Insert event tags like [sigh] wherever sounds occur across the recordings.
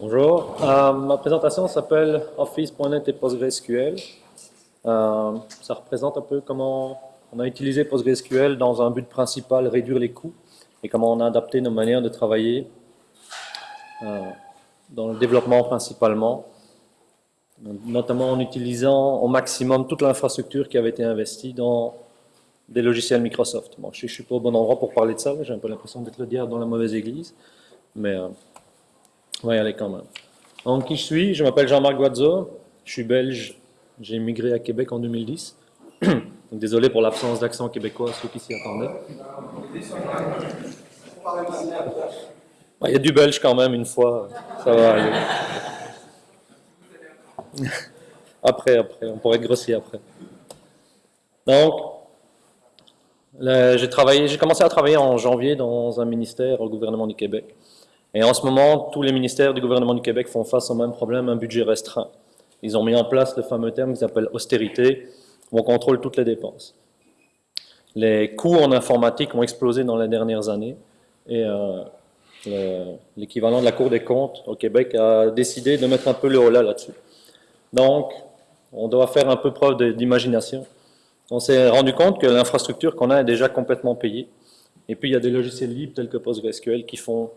Bonjour, euh, ma présentation s'appelle Office.net et PostgreSQL. Euh, ça représente un peu comment on a utilisé PostgreSQL dans un but principal, réduire les coûts, et comment on a adapté nos manières de travailler euh, dans le développement principalement, notamment en utilisant au maximum toute l'infrastructure qui avait été investie dans des logiciels Microsoft. Je ne suis pas au bon endroit pour parler de ça, j'ai un peu l'impression d'être le diable dans la mauvaise église, mais on va y aller quand même. Donc, qui je suis? Je m'appelle Jean-Marc Guazzo, je suis belge, j'ai immigré à Québec en 2010. [clears throat] Donc, désolé pour l'absence d'accent québécois, ceux qui s'y attendaient. Il y a du belge quand même, une fois, ça va aller. [laughs] Après, après, on pourrait être grossier après. Donc, j'ai commencé à travailler en janvier dans un ministère au gouvernement du Québec. Et en ce moment, tous les ministères du gouvernement du Québec font face au même problème, un budget restreint. Ils ont mis en place le fameux terme qu'ils appellent austérité, où on contrôle toutes les dépenses. Les coûts en informatique ont explosé dans les dernières années, et euh, l'équivalent de la Cour des comptes au Québec a décidé de mettre un peu le holà là-dessus. Donc, on doit faire un peu preuve d'imagination. On s'est rendu compte que l'infrastructure qu'on a est déjà complètement payée. Et puis, il y a des logiciels libres tels que PostgreSQL qui font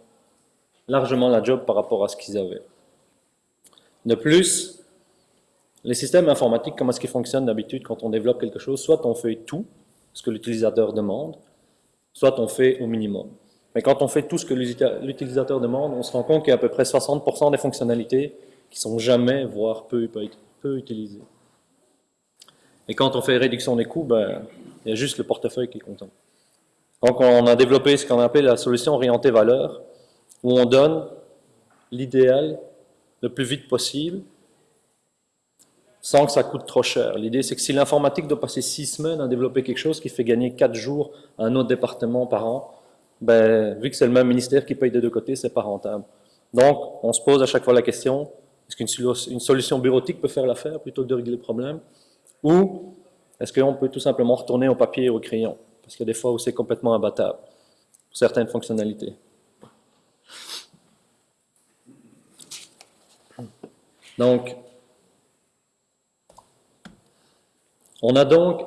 largement la job par rapport à ce qu'ils avaient. De plus, les systèmes informatiques, comment est-ce qu'ils fonctionnent d'habitude quand on développe quelque chose? Soit on fait tout ce que l'utilisateur demande, soit on fait au minimum. Mais quand on fait tout ce que l'utilisateur demande, on se rend compte qu'il y a à peu près 60% des fonctionnalités qui sont jamais, voire peu, peu utilisées. Et quand on fait réduction des coûts, ben, il y a juste le portefeuille qui est content. Donc on a développé ce qu'on appelle la solution orientée valeur, où on donne l'idéal le plus vite possible sans que ça coûte trop cher. L'idée, c'est que si l'informatique doit passer six semaines à développer quelque chose qui fait gagner quatre jours à un autre département par an, ben, vu que c'est le même ministère qui paye des deux côtés, c'est pas rentable. Donc, on se pose à chaque fois la question, est-ce qu'une solution bureautique peut faire l'affaire plutôt que de régler le problème? Ou est-ce qu'on peut tout simplement retourner au papier et au crayon? Parce qu'il y a des fois où c'est complètement imbattable certaines fonctionnalités. Donc, on a donc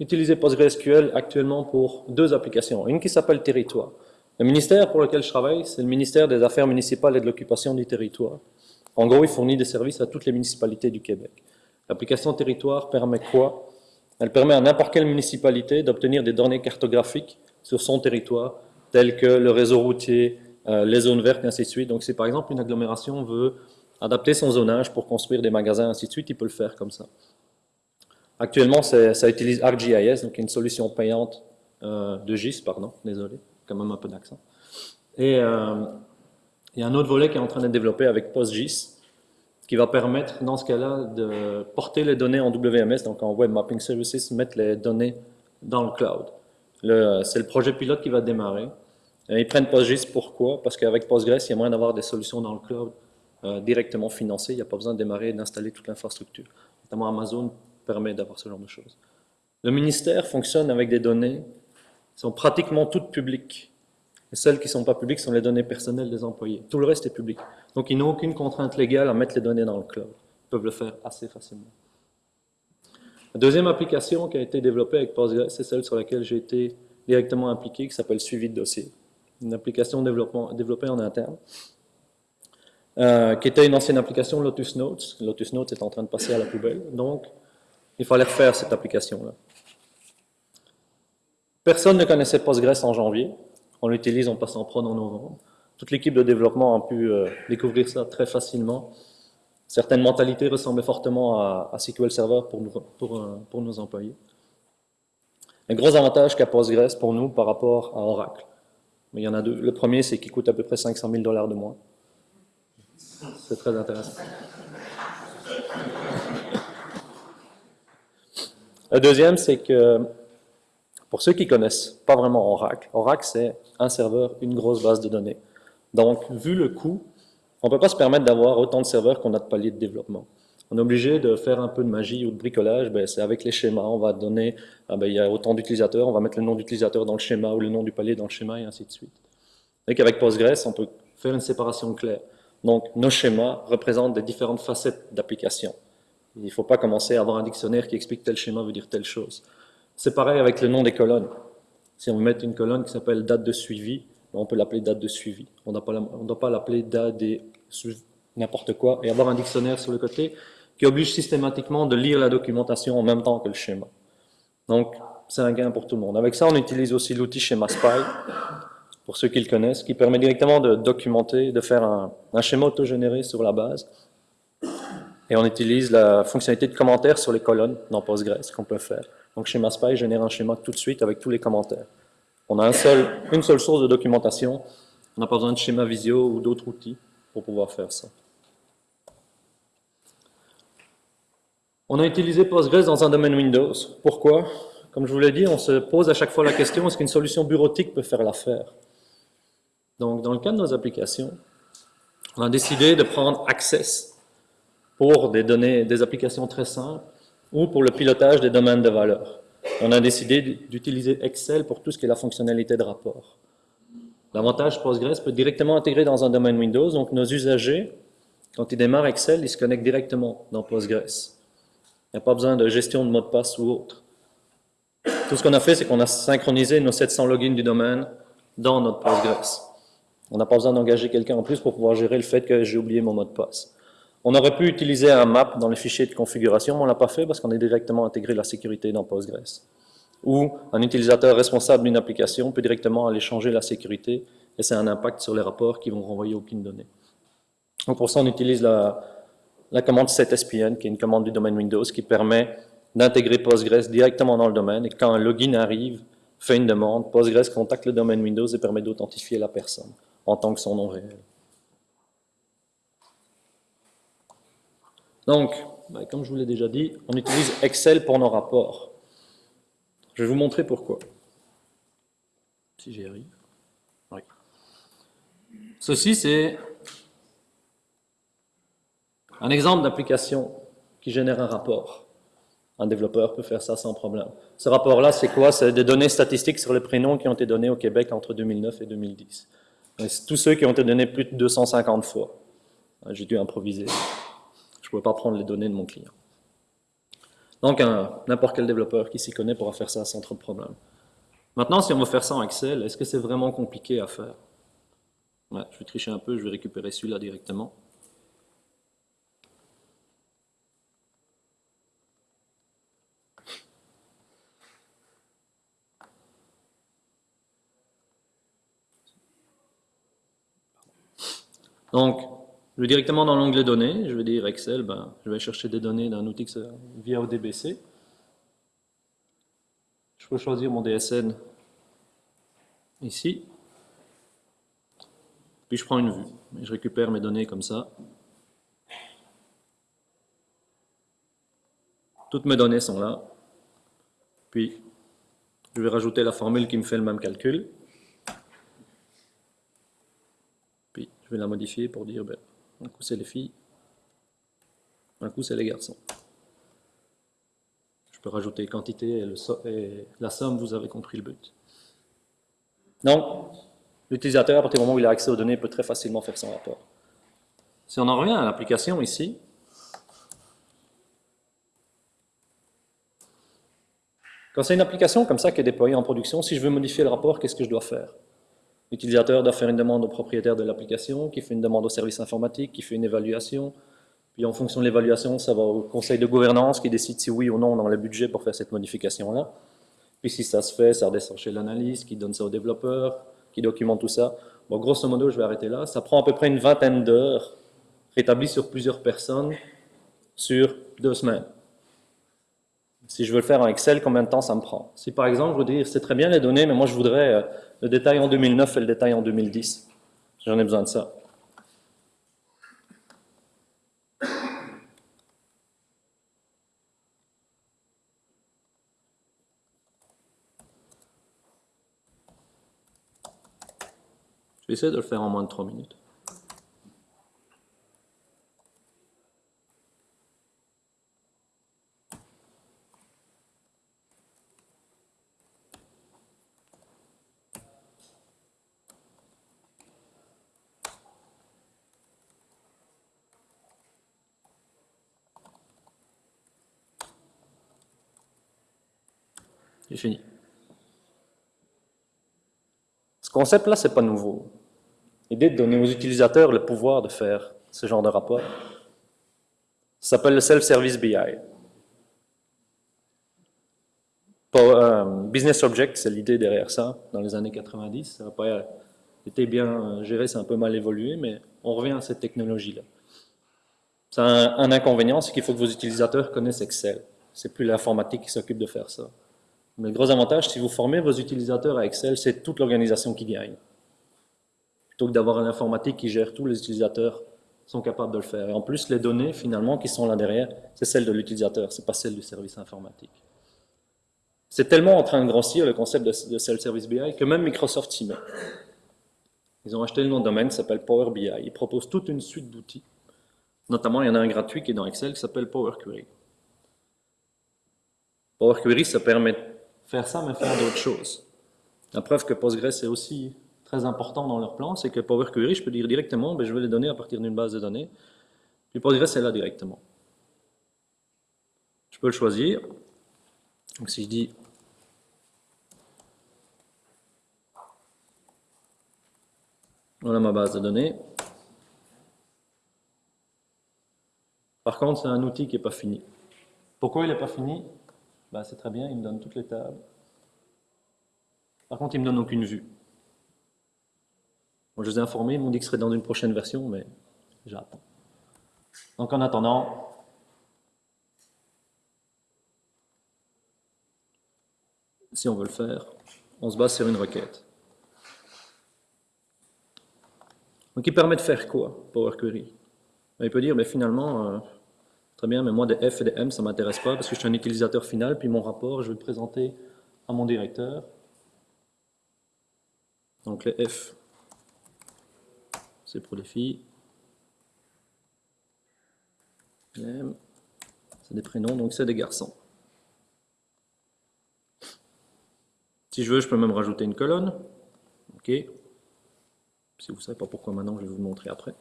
utilisé PostgreSQL actuellement pour deux applications. Une qui s'appelle Territoire. Le ministère pour lequel je travaille, c'est le ministère des Affaires municipales et de l'occupation du territoire. En gros, il fournit des services à toutes les municipalités du Québec. L'application Territoire permet quoi? Elle permet à n'importe quelle municipalité d'obtenir des données cartographiques sur son territoire, telles que le réseau routier, euh, les zones vertes, et ainsi de suite. Donc, si par exemple une agglomération veut adapter son zonage pour construire des magasins, ainsi de suite, il peut le faire comme ça. Actuellement, ça utilise ArcGIS, donc une solution payante euh, de GIS, pardon, désolé, quand même un peu d'accent. Et euh, il y a un autre volet qui est en train d'être développé avec PostGIS, qui va permettre, dans ce cas-là, de porter les données en WMS, donc en Web Mapping Services, mettre les données dans le cloud. C'est le projet pilote qui va démarrer. ils prennent PostGIS, pourquoi? Parce qu'avec Postgres, il y a moyen d'avoir des solutions dans le cloud euh, directement financé. Il n'y a pas besoin de démarrer et d'installer toute l'infrastructure. Notamment Amazon permet d'avoir ce genre de choses. Le ministère fonctionne avec des données qui sont pratiquement toutes publiques. Et celles qui ne sont pas publiques sont les données personnelles des employés. Tout le reste est public. Donc, ils n'ont aucune contrainte légale à mettre les données dans le cloud. Ils peuvent le faire assez facilement. La deuxième application qui a été développée avec Postgres, c'est celle sur laquelle j'ai été directement impliqué, qui s'appelle Suivi de dossier. Une application développée en interne euh, qui était une ancienne application Lotus Notes. Lotus Notes est en train de passer à la poubelle, donc il fallait refaire cette application-là. Personne ne connaissait Postgres en janvier. On l'utilise, on passe en prod en novembre. Toute l'équipe de développement a pu euh, découvrir ça très facilement. Certaines mentalités ressemblaient fortement à, SQL Server pour, pour, euh, pour nos employés. Un gros avantage qu'a Postgres pour nous par rapport à Oracle. Mais il y en a deux. Le premier, c'est qu'il coûte à peu près 500 000 dollars de moins. C'est très intéressant. Le deuxième, c'est que pour ceux qui connaissent pas vraiment Oracle, Oracle, c'est un serveur, une grosse base de données. Donc, vu le coût, on ne peut pas se permettre d'avoir autant de serveurs qu'on a de paliers de développement. On est obligé de faire un peu de magie ou de bricolage, ben, c'est avec les schémas, on va donner, ah ben, il y a autant d'utilisateurs, on va mettre le nom d'utilisateur dans le schéma ou le nom du palier dans le schéma et ainsi de suite. Et qu'avec Postgres, on peut faire une séparation claire. Donc, nos schémas représentent des différentes facettes d'application. Il ne faut pas commencer à avoir un dictionnaire qui explique tel schéma veut dire telle chose. C'est pareil avec le nom des colonnes. Si on met une colonne qui s'appelle date de suivi, on peut l'appeler date de suivi. On ne doit pas l'appeler date des n'importe quoi et avoir un dictionnaire sur le côté qui oblige systématiquement de lire la documentation en même temps que le schéma. Donc, c'est un gain pour tout le monde. Avec ça, on utilise aussi l'outil Schéma Spy, pour ceux qui le connaissent, qui permet directement de documenter, de faire un, schéma autogénéré sur la base. Et on utilise la fonctionnalité de commentaires sur les colonnes dans Postgres qu'on peut faire. Donc Schéma Spy génère un schéma tout de suite avec tous les commentaires. On a une seule source de documentation. On n'a pas besoin de schéma Visio ou d'autres outils pour pouvoir faire ça. On a utilisé Postgres dans un domaine Windows. Pourquoi? Comme je vous l'ai dit, on se pose à chaque fois la question, est-ce qu'une solution bureautique peut faire l'affaire? Donc, dans le cas de nos applications, on a décidé de prendre Access pour des données, des applications très simples, ou pour le pilotage des domaines de valeur. On a décidé d'utiliser Excel pour tout ce qui est la fonctionnalité de rapport. L'avantage Postgres peut directement intégrer dans un domaine Windows, donc nos usagers, quand ils démarrent Excel, ils se connectent directement dans Postgres. Il n'y a pas besoin de gestion de mot de passe ou autre. Tout ce qu'on a fait, c'est qu'on a synchronisé nos 700 logins du domaine dans notre Postgres. On n'a pas besoin d'engager quelqu'un en plus pour pouvoir gérer le fait que j'ai oublié mon mot de passe. On aurait pu utiliser un map dans les fichiers de configuration, mais on ne l'a pas fait parce qu'on a directement intégré la sécurité dans Postgres. Ou un utilisateur responsable d'une application peut directement aller changer la sécurité et c'est un impact sur les rapports qui vont renvoyer aucune donnée. Donc pour ça, on utilise la, la commande setSPN, qui est une commande du domaine Windows, qui permet d'intégrer Postgres directement dans le domaine et quand un login arrive, fait une demande, Postgres contacte le domaine Windows et permet d'authentifier la personne en tant que son nom réel. Donc, ben, comme je vous l'ai déjà dit, on utilise Excel pour nos rapports. Je vais vous montrer pourquoi. Si j'y arrive. Oui. Ceci, c'est un exemple d'application qui génère un rapport. Un développeur peut faire ça sans problème. Ce rapport-là, c'est quoi? C'est des données statistiques sur les prénoms qui ont été donnés au Québec entre 2009 et 2010. Tous ceux qui ont été donnés plus de 250 fois. J'ai dû improviser ne pouvais pas prendre les données de mon client. Donc, n'importe quel développeur qui s'y connaît pourra faire ça sans trop de problème. Maintenant, si on veut faire ça en Excel, est-ce que c'est vraiment compliqué à faire? Je vais tricher un peu, je vais récupérer celui-là directement. Donc, je vais directement dans l'onglet données, je vais dire Excel, ben, je vais chercher des données d'un outil via ODBC. Je peux choisir mon DSN ici. Puis je prends une vue. Et je récupère mes données comme ça. Toutes mes données sont là. Puis je vais rajouter la formule qui me fait le même calcul. Puis je la modifier pour dire ben, un coup, c'est les filles. Un coup, c'est les garçons. Je peux rajouter quantité et, la somme, vous avez compris le but. Donc, l'utilisateur, à partir du moment où il a accès aux données, peut très facilement faire son rapport. Si on en revient à l'application ici, quand c'est une application comme ça qui est déployée en production, si je veux modifier le rapport, qu'est-ce que je dois faire? L'utilisateur doit faire une demande au propriétaire de l'application, qui fait une demande au service informatique, qui fait une évaluation. Puis en fonction de l'évaluation, ça va au conseil de gouvernance qui décide si oui ou non on a le budget pour faire cette modification-là. Puis si ça se fait, ça redescend chez l'analyste, qui donne ça au développeur, qui documente tout ça. Bon, grosso modo, je vais arrêter là. Ça prend à peu près une vingtaine d'heures, rétabli sur plusieurs personnes, sur deux semaines. Si je veux le faire en Excel, combien de temps ça me prend? Si par exemple, je veux dire, c'est très bien les données, mais moi je voudrais euh, le détail en 2009 et le détail en 2010. J'en ai besoin de ça. Je vais essayer de le faire en moins de 3 minutes. J'ai fini. Ce concept-là, c'est pas nouveau. L'idée de donner aux utilisateurs le pouvoir de faire ce genre de rapport. S'appelle le Self-Service BI. Euh, business Object, c'est l'idée derrière ça, dans les années 90. Ça n'a pas été bien géré, c'est un peu mal évolué, mais on revient à cette technologie-là. Ça a un, inconvénient, c'est qu'il faut que vos utilisateurs connaissent Excel. C'est plus l'informatique qui s'occupe de faire ça. Mais le gros avantage, si vous formez vos utilisateurs à Excel, c'est toute l'organisation qui gagne. Plutôt que d'avoir un informatique qui gère tous les utilisateurs sont capables de le faire. Et en plus, les données, finalement, qui sont là derrière, c'est celles de l'utilisateur, c'est pas celles du service informatique. C'est tellement en train de grossir, le concept de, Self-Service BI, que même Microsoft s'y met. Ils ont acheté le nom de domaine qui s'appelle Power BI. Ils proposent toute une suite d'outils. Notamment, il y en a un gratuit qui est dans Excel qui s'appelle Power Query. Power Query, ça permet de faire ça, mais faire d'autres choses. La preuve que Postgres est aussi très important dans leur plan, c'est que Power Query, je peux dire directement, ben, je veux les donner à partir d'une base de données. Puis Postgres est là directement. Je peux le choisir. Donc si je dis Voilà ma base de données. Par contre, c'est un outil qui n'est pas fini. Pourquoi il n'est pas fini? Ben, C'est très bien, il me donne toutes les tables. Par contre, il me donne aucune vue. Je vous ai informé, ils m'ont dit que ce serait dans une prochaine version, mais j'attends. Donc en attendant, si on veut le faire, on se base sur une requête. Donc il permet de faire quoi, Power Query? Ben, Il peut dire, mais ben, finalement, euh, très bien, mais moi des F et des M, ça ne m'intéresse pas parce que je suis un utilisateur final, puis mon rapport, je vais le présenter à mon directeur. Donc les F, c'est pour les filles. Les M, c'est des prénoms, donc c'est des garçons. Si je veux, je peux même rajouter une colonne. OK. Si vous ne savez pas pourquoi maintenant, je vais vous montrer après.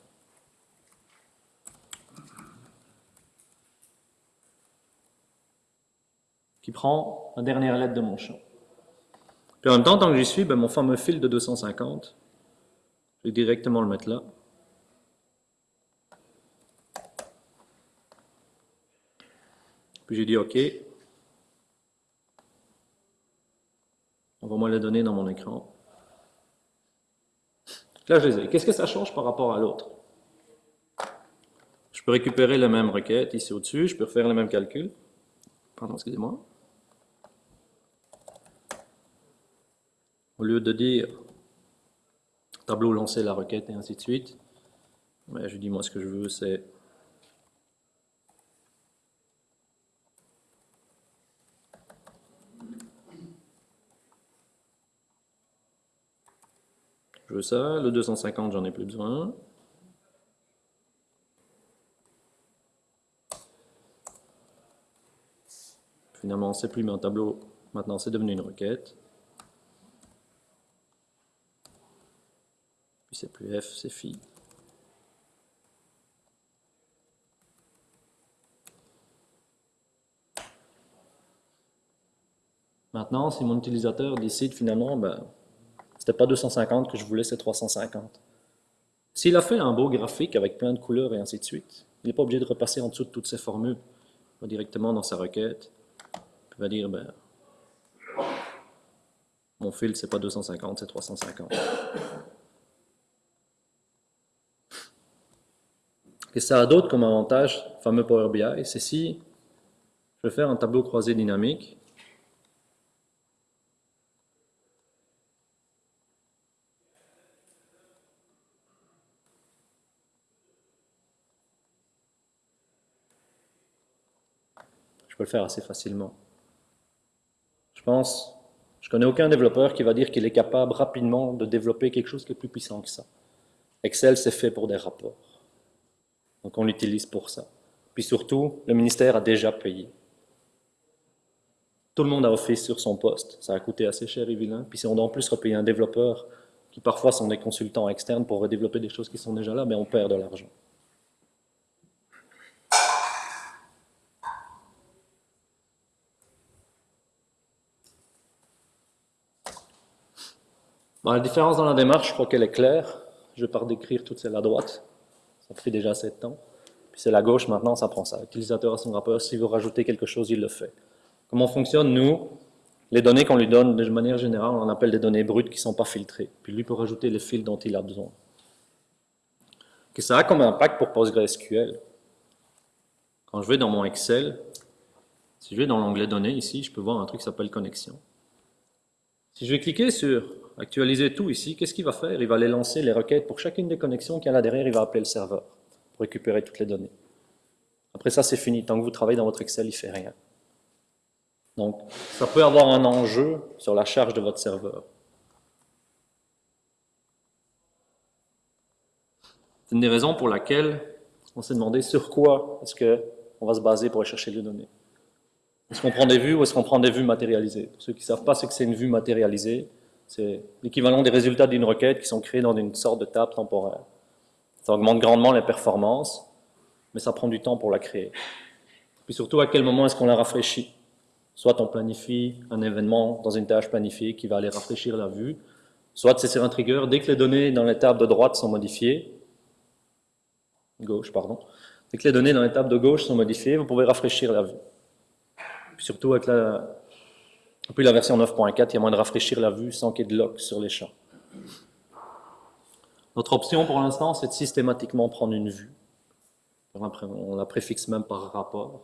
Qui prend la dernière lettre de mon champ. Puis en même temps, tant que j'y suis, ben, mon fameux fil de 250, je vais directement le mettre là. Puis j'ai dit OK. On va moi les donner dans mon écran. Là, je les ai. Qu'est-ce que ça change par rapport à l'autre? Je peux récupérer la même requête ici au-dessus, je peux refaire le même calcul. Pardon, excusez-moi. Au lieu de dire tableau lancer la requête et ainsi de suite, ben, je dis moi ce que je veux c'est Je veux ça. Le 250, j'en ai plus besoin. Finalement, c'est plus un tableau. Maintenant, c'est devenu une requête. C'est plus F, c'est phi. Maintenant, si mon utilisateur décide finalement, ben, c'était pas 250 que je voulais, c'est 350. S'il a fait un beau graphique avec plein de couleurs et ainsi de suite, il n'est pas obligé de repasser en dessous de toutes ces formules. Il va directement dans sa requête. Il va dire, ben, mon fil, c'est pas 250, c'est 350. Et ça a d'autres comme avantage, fameux Power BI, c'est si je veux faire un tableau croisé dynamique, je peux le faire assez facilement. Je pense, je connais aucun développeur qui va dire qu'il est capable rapidement de développer quelque chose qui est plus puissant que ça. Excel, c'est fait pour des rapports. Donc on l'utilise pour ça. Puis surtout, le ministère a déjà payé. Tout le monde a Office sur son poste. Ça a coûté assez cher et vilain. Puis si on doit en plus repayer un développeur, qui parfois sont des consultants externes pour redévelopper des choses qui sont déjà là, mais ben, on perd de l'argent. la différence dans la démarche, je crois qu'elle est claire. Je pars décrire toutes celles à droite. Ça fait déjà de temps. Puis c'est la gauche, maintenant, ça prend ça. L'utilisateur son rapport. S'il veut rajouter quelque chose, il le fait. Comment fonctionne, nous? Les données qu'on lui donne, de manière générale, on appelle des données brutes qui ne sont pas filtrées. Puis lui peut rajouter les fils dont il a besoin. Que ça a comme impact pour PostgreSQL Quand je vais dans mon Excel, si je vais dans l'onglet données ici, je peux voir un truc qui s'appelle connexion. Si je vais cliquer sur actualiser tout ici, qu'est-ce qu'il va faire? Il va aller lancer les requêtes pour chacune des connexions qu'il y a là derrière, il va appeler le serveur pour récupérer toutes les données. Après ça, c'est fini. Tant que vous travaillez dans votre Excel, il ne fait rien. Donc, ça peut avoir un enjeu sur la charge de votre serveur. C'est une des raisons pour laquelle on s'est demandé sur quoi est-ce qu'on va se baser pour aller chercher les données. Est-ce qu'on prend des vues ou est-ce qu'on prend des vues matérialisées? Pour ceux qui ne savent pas ce que c'est une vue matérialisée, c'est l'équivalent des résultats d'une requête qui sont créés dans une sorte de table temporaire. Ça augmente grandement les performances, mais ça prend du temps pour la créer. Puis surtout, à quel moment est-ce qu'on la rafraîchit? Soit on planifie un événement dans une tâche planifiée qui va aller rafraîchir la vue, soit c'est sur un trigger, dès que les données dans les tables de droite sont modifiées, gauche, pardon, dès que les données dans les tables de gauche sont modifiées, vous pouvez rafraîchir la vue surtout avec la, la version 9.4, il y a moins de rafraîchir la vue sans qu'il y ait de lock sur les champs. Notre option pour l'instant, c'est de systématiquement prendre une vue. On la préfixe même par rapport,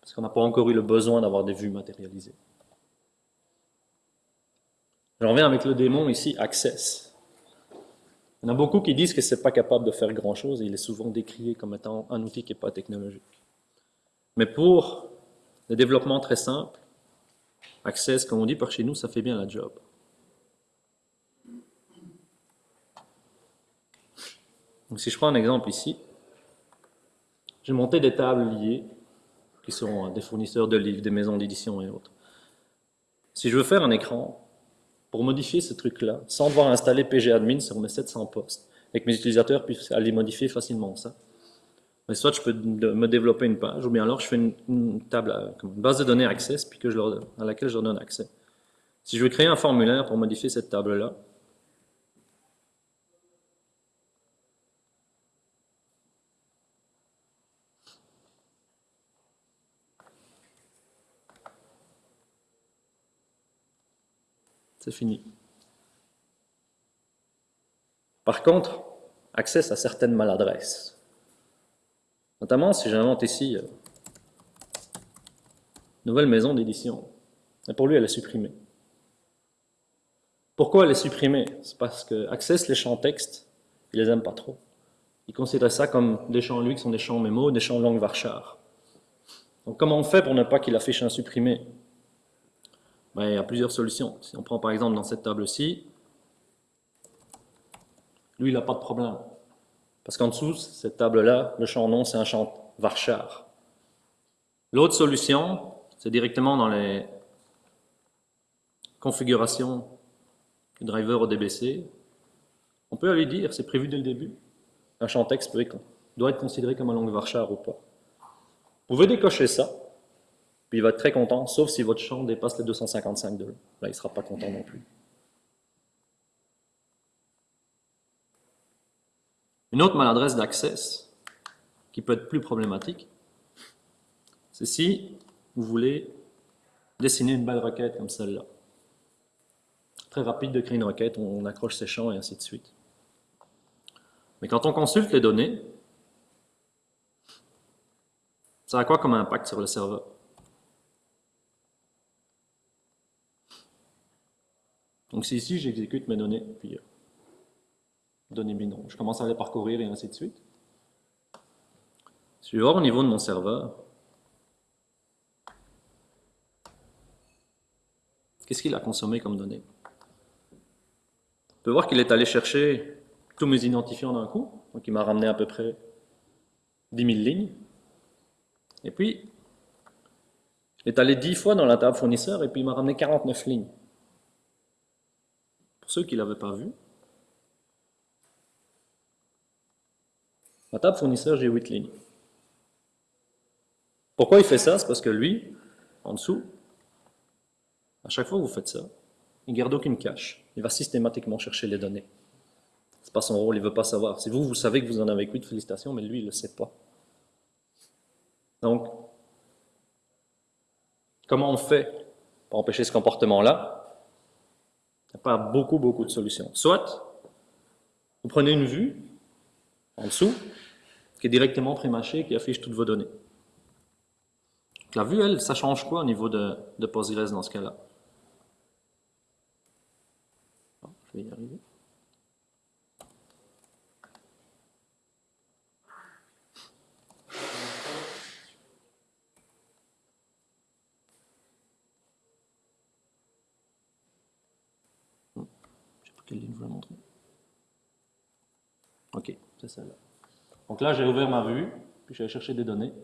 parce qu'on n'a pas encore eu le besoin d'avoir des vues matérialisées. Je reviens avec le démon ici, Access. Il y en a beaucoup qui disent que ce n'est pas capable de faire grand-chose et il est souvent décrié comme étant un outil qui n'est pas technologique. Mais pour le développement très simple, Access, comme on dit par chez nous, ça fait bien la job. Si je prends un exemple ici, j'ai monté des tables liées, qui sont des fournisseurs de livres, des maisons d'édition et autres. Si je veux faire un écran, pour modifier ce truc-là, sans devoir installer PGAdmin sur mes 700 postes, et que mes utilisateurs puissent aller modifier facilement ça, mais soit je peux me développer une page, ou bien alors je fais une, table, une base de données Access, puis que je leur, à laquelle je leur donne accès. Si je veux créer un formulaire pour modifier cette table-là, c'est fini. Par contre, Access a certaines maladresses. Notamment si j'invente ici euh, nouvelle maison d'édition. Pour lui, elle est supprimée. Pourquoi elle est supprimée? C'est parce que Access, les champs texte, il les aime pas trop. Il considère ça comme des champs, lui, qui sont des champs mémo, des champs langue varchar. Donc comment on fait pour ne pas qu'il affiche un supprimé? Ben, Il y a plusieurs solutions. Si on prend par exemple dans cette table-ci, lui, il n'a pas de problème. Parce qu'en dessous, cette table-là, le champ nom, c'est un champ varchar. L'autre solution, c'est directement dans les configurations du driver ODBC. On peut aller dire, c'est prévu dès le début, un champ texte doit être considéré comme un langue varchar ou pas. Vous pouvez décocher ça, puis il va être très content, sauf si votre champ dépasse les 255 de Là, il ne sera pas content non plus. Une autre maladresse d'access, qui peut être plus problématique, c'est si vous voulez dessiner une belle requête comme celle-là. Très rapide de créer une requête, on accroche ses champs et ainsi de suite. Mais quand on consulte les données, ça a quoi comme impact sur le serveur? Donc si ici j'exécute mes données, puis euh, données binaires. Je commence à les parcourir et ainsi de suite. Je vais voir au niveau de mon serveur, qu'est-ce qu'il a consommé comme données On peut voir qu'il est allé chercher tous mes identifiants d'un coup, donc il m'a ramené à peu près 10 000 lignes. Et puis, il est allé 10 fois dans la table fournisseur et puis il m'a ramené 49 lignes. Pour ceux qui ne l'avaient pas vu, Ma table fournisseur, j'ai 8 lignes. Pourquoi il fait ça? C'est parce que lui, en dessous, à chaque fois que vous faites ça, il garde aucune cache. Il va systématiquement chercher les données. C'est pas son rôle, il veut pas savoir. Si vous, vous savez que vous en avez 8, félicitations, mais lui, il le sait pas. Donc, comment on fait pour empêcher ce comportement-là? Il n'y a pas beaucoup, beaucoup de solutions. Soit, vous prenez une vue, en dessous, qui est directement prémâchée, qui affiche toutes vos données. la vue, elle, ça change quoi au niveau de, de Postgres dans ce cas-là? Je vais y arriver. Hmm. Je sais pas quelle ligne je vais montrer. Ok, c'est celle-là. Donc là, j'ai ouvert ma vue, puis j'ai cherché des données.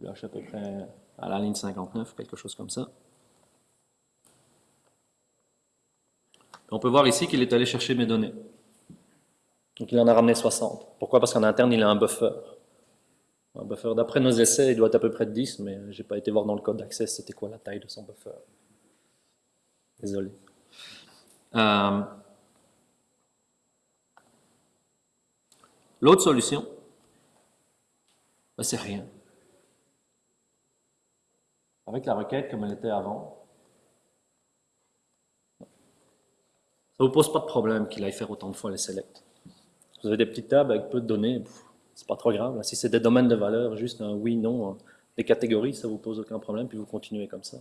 Là, je suis à peu près à la ligne 59, quelque chose comme ça. on peut voir ici qu'il est allé chercher mes données. Donc il en a ramené 60. Pourquoi? Parce qu'en interne, il a un buffer. Un buffer, d'après nos essais, il doit être à peu près de 10, mais je n'ai pas été voir dans le code d'accès c'était quoi la taille de son buffer. Désolé. Euh, L'autre solution, ben, c'est rien. Avec la requête comme elle était avant, ça ne vous pose pas de problème qu'il aille faire autant de fois les selects. Vous avez des petites tables avec peu de données, c'est pas trop grave. Si c'est des domaines de valeur, juste un oui, non, des catégories, ça ne vous pose aucun problème, puis vous continuez comme ça.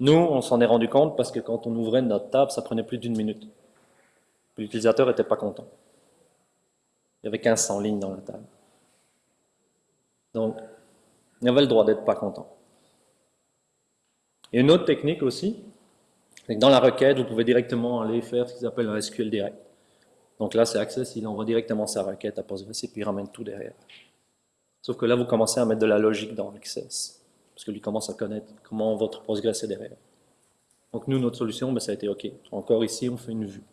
Nous, on s'en est rendu compte parce que quand on ouvrait notre table, ça prenait plus d'une minute. L'utilisateur n'était pas content. Il y avait 1500 lignes dans la table. Donc, il avait le droit d'être pas content. Et une autre technique aussi, c'est que dans la requête, vous pouvez directement aller faire ce qu'ils appellent un SQL direct. Donc là, c'est Access, il envoie directement sa requête à Postgres et puis il ramène tout derrière. Sauf que là, vous commencez à mettre de la logique dans Access, parce que lui commence à connaître comment votre Postgres est derrière. Donc nous, notre solution, ben, ça a été OK. Encore ici, on fait une vue.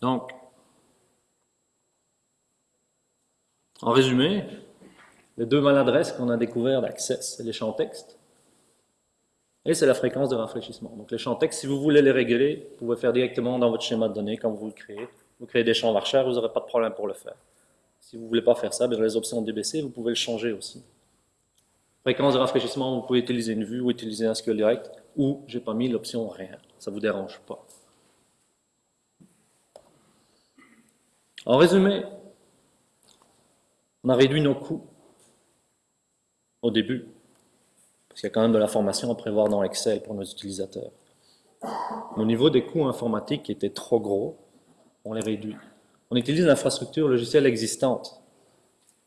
Donc, en résumé, les deux maladresses qu'on a découvertes d'Access, c'est les champs texte et c'est la fréquence de rafraîchissement. Donc les champs texte, si vous voulez les régler, vous pouvez faire directement dans votre schéma de données quand vous le créez. Vous créez des champs varchar, vous n'aurez pas de problème pour le faire. Si vous ne voulez pas faire ça, dans les options DBC, vous pouvez le changer aussi. Fréquence de rafraîchissement, vous pouvez utiliser une vue ou utiliser un SQL direct, ou j'ai pas mis l'option rien, ça ne vous dérange pas. En résumé, on a réduit nos coûts au début, parce qu'il y a quand même de la formation à prévoir dans Excel pour nos utilisateurs. au niveau des coûts informatiques qui étaient trop gros, on les réduit. On utilise l'infrastructure logicielle existante.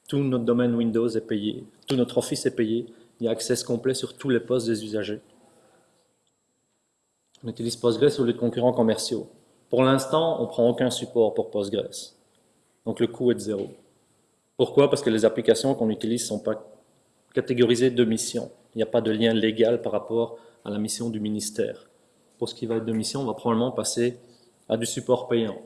Tout notre domaine Windows est payé, tout notre Office est payé, il y a accès complet sur tous les postes des usagers. On utilise Postgres ou les concurrents commerciaux. Pour l'instant, on ne prend aucun support pour Postgres. Donc le coût est de zéro. Pourquoi? Parce que les applications qu'on utilise ne sont pas catégorisées de mission. Il n'y a pas de lien légal par rapport à la mission du ministère. Pour ce qui va être de mission, on va probablement passer à du support payant.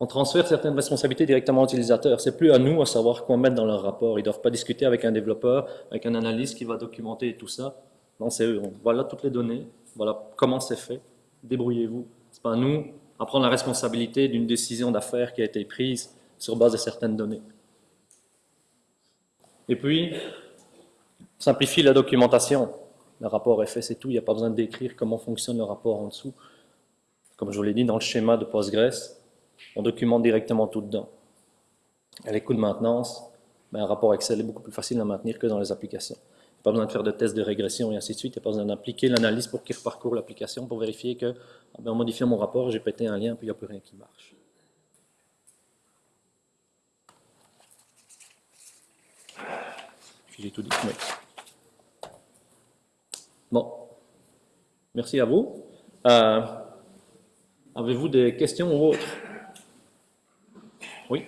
On transfère certaines responsabilités directement aux utilisateurs. C'est plus à nous à savoir quoi mettre dans leur rapport. Ils ne doivent pas discuter avec un développeur, avec un analyste qui va documenter tout ça. Non, c'est eux. Voilà toutes les données. Voilà comment c'est fait. Débrouillez-vous. C'est pas à nous à prendre la responsabilité d'une décision d'affaires qui a été prise sur base de certaines données. Et puis, simplifier la documentation. Le rapport est fait, c'est tout. Il n'y a pas besoin de décrire comment fonctionne le rapport en dessous. Comme je vous l'ai dit, dans le schéma de Postgres, on documente directement tout dedans. À les coûts de maintenance, ben, un rapport Excel est beaucoup plus facile à maintenir que dans les applications pas besoin de faire de tests de régression et ainsi de suite. Il n'y a pas besoin d'appliquer l'analyse pour qu'il reparcourt l'application pour vérifier que, ah ben, en modifiant mon rapport, j'ai pété un lien, puis il n'y a plus rien qui marche. J'ai tout dit. Bon. Merci à vous. Euh, avez-vous des questions ou autres? Oui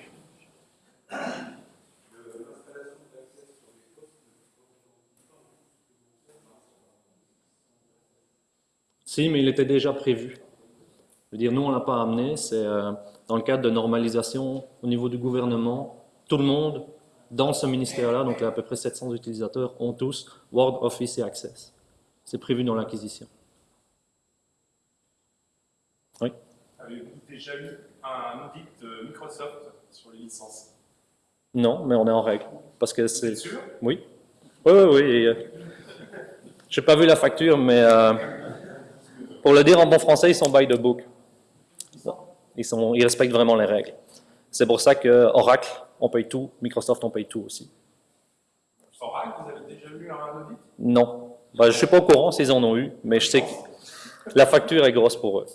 Si, mais il était déjà prévu. Je veux dire, nous, on ne l'a pas amené. C'est euh, dans le cadre de normalisation au niveau du gouvernement. Tout le monde dans ce ministère-là, donc il y a à peu près 700 utilisateurs, ont tous Word, Office et Access. C'est prévu dans l'acquisition. Oui Avez-vous déjà eu un audit de Microsoft sur les licences? Non, mais on est en règle. Parce que c'est... sûr? Oui. Oui, oui, oui. euh, J'ai pas vu la facture, mais euh, pour le dire en bon français, ils sont by the book. Ils, sont, ils respectent vraiment les règles. C'est pour ça que Oracle, on paye tout, Microsoft, on paye tout aussi. Règle, vous avez déjà eu un audit? Non. Bah, je ne suis pas au courant s'ils en ont eu, mais je sais que la facture est grosse pour eux.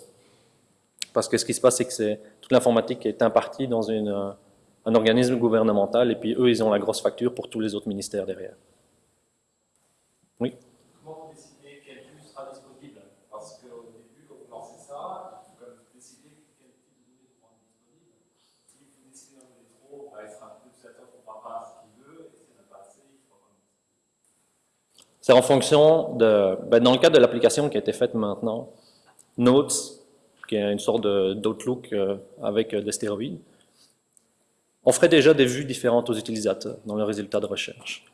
Parce que ce qui se passe, c'est que toute l'informatique est impartie dans une, un organisme gouvernemental, et puis eux, ils ont la grosse facture pour tous les autres ministères derrière. Oui Comment vous décidez quel vue sera disponible Parce qu'au début, quand vous lancez ça, il faut quand même décider quel type de données vous rendre disponible. Si vous décidez d'en donner trop, bah, il sera un utilisateur ne comprend pas ce qu'il veut, et s'il n'a pas assez, il faut quand même. C'est en fonction de... ben, dans le cadre de l'application qui a été faite maintenant, Notes, qui est une sorte d'Outlook euh, avec euh, des stéroïdes, on ferait déjà des vues différentes aux utilisateurs dans le résultat de recherche.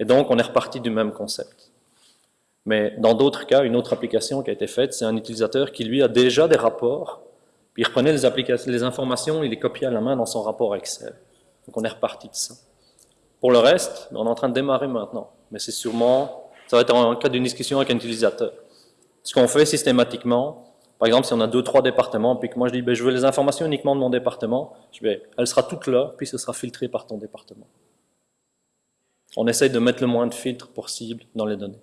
Et donc, on est reparti du même concept. Mais dans d'autres cas, une autre application qui a été faite, c'est un utilisateur qui, lui, a déjà des rapports, puis il reprenait les, les informations, il les copiait à la main dans son rapport Excel. Donc, on est reparti de ça. Pour le reste, on est en train de démarrer maintenant. Mais c'est sûrement, ça va être en cas d'une discussion avec un utilisateur. Ce qu'on fait systématiquement, par exemple, si on a deux, trois départements, puis que moi je dis, ben, je veux les informations uniquement de mon département, je vais, elle sera toute là, puis ce sera filtré par ton département. On essaye de mettre le moins de filtres possible dans les données.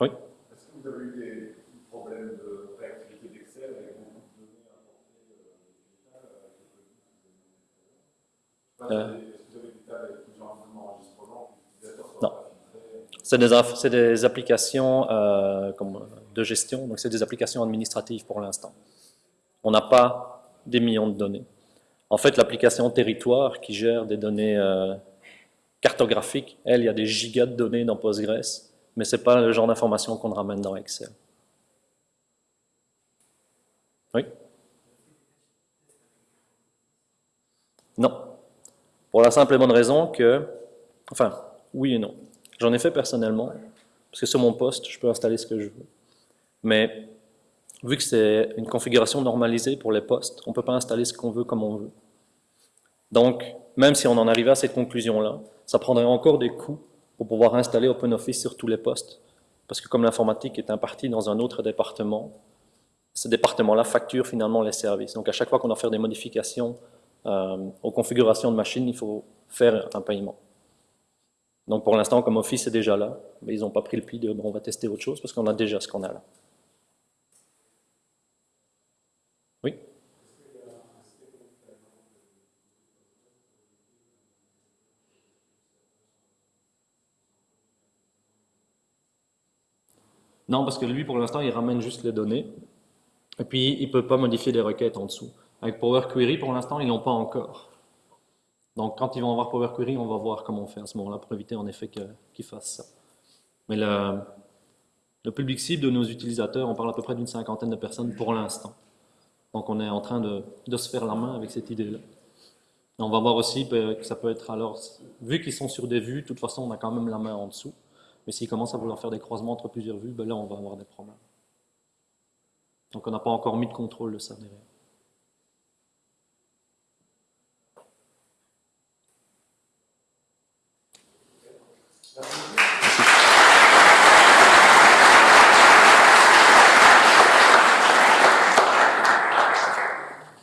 Oui? Est-ce que vous avez eu des problèmes de réactivité d'Excel avec beaucoup de données importées euh, Euh. des Est-ce que vous avez des tables avec plusieurs enregistrements l'utilisateur soit Non. pas filtré C'est des, applications euh, comme, de gestion, donc c'est des applications administratives pour l'instant. On n'a pas des millions de données. En fait, l'application territoire qui gère des données euh, cartographiques, elle, il y a des gigas de données dans Postgres, mais ce n'est pas le genre d'information qu'on ramène dans Excel. Oui? Non. Pour la simple et bonne raison que, enfin, oui et non. J'en ai fait personnellement, parce que sur mon poste, je peux installer ce que je veux. Mais vu que c'est une configuration normalisée pour les postes, on ne peut pas installer ce qu'on veut comme on veut. Donc, même si on en arrivait à cette conclusion-là, ça prendrait encore des coûts pour pouvoir installer OpenOffice sur tous les postes. Parce que comme l'informatique est impartie dans un autre département, ce département-là facture finalement les services. Donc à chaque fois qu'on doit faire des modifications euh, aux configurations de machines, il faut faire un paiement. Donc pour l'instant, comme Office est déjà là, mais ils n'ont pas pris le pli de bon, on va tester autre chose parce qu'on a déjà ce qu'on a là. Oui? Non, parce que lui, pour l'instant, il ramène juste les données. Et puis, il ne peut pas modifier des requêtes en dessous. Avec Power Query, pour l'instant, ils ne l'ont pas encore. Donc, quand ils vont avoir Power Query, on va voir comment on fait à ce moment-là pour éviter en effet qu'ils fassent ça. Mais le, public cible de nos utilisateurs, on parle à peu près d'une cinquantaine de personnes pour l'instant. Donc, on est en train de, de se faire la main avec cette idée-là. On va voir aussi que ça peut être alors, vu qu'ils sont sur des vues, de toute façon, on a quand même la main en dessous. Mais s'ils commencent à vouloir faire des croisements entre plusieurs vues, ben là, on va avoir des problèmes. Donc, on n'a pas encore mis de contrôle de ça derrière. Je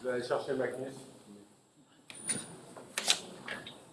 vais aller chercher Magnus.